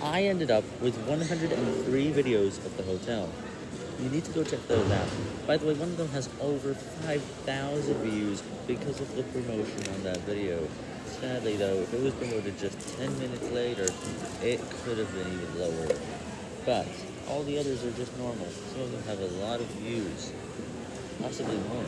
I ended up with 103 videos of the hotel. You need to go check those out. By the way, one of them has over 5,000 views because of the promotion on that video. Sadly though, if it was promoted just 10 minutes later, it could have been even lower. But, all the others are just normal. Some of them have a lot of views. Possibly more.